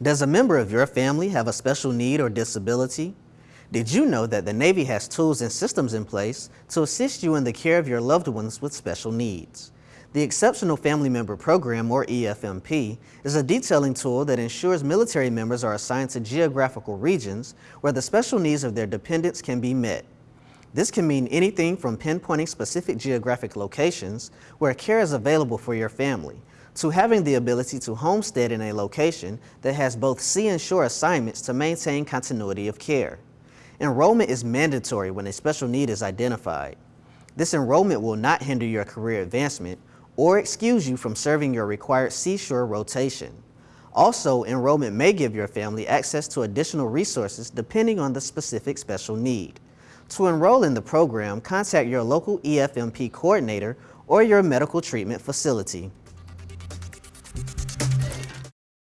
Does a member of your family have a special need or disability? Did you know that the Navy has tools and systems in place to assist you in the care of your loved ones with special needs? The Exceptional Family Member Program, or EFMP, is a detailing tool that ensures military members are assigned to geographical regions where the special needs of their dependents can be met. This can mean anything from pinpointing specific geographic locations where care is available for your family, to having the ability to homestead in a location that has both sea and shore assignments to maintain continuity of care. Enrollment is mandatory when a special need is identified. This enrollment will not hinder your career advancement or excuse you from serving your required seashore rotation. Also, enrollment may give your family access to additional resources depending on the specific special need. To enroll in the program, contact your local EFMP coordinator or your medical treatment facility.